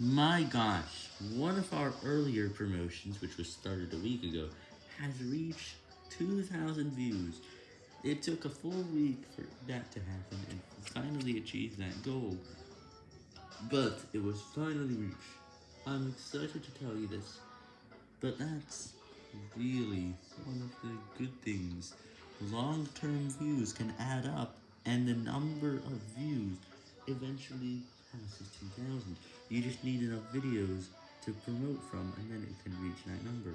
My gosh, one of our earlier promotions, which was started a week ago, has reached 2,000 views. It took a full week for that to happen and finally achieved that goal. But it was finally reached. I'm excited to tell you this, but that's really one of the good things. Long-term views can add up, and the number of views eventually passes 2,000. You just need enough videos to promote from, and then it can reach that number.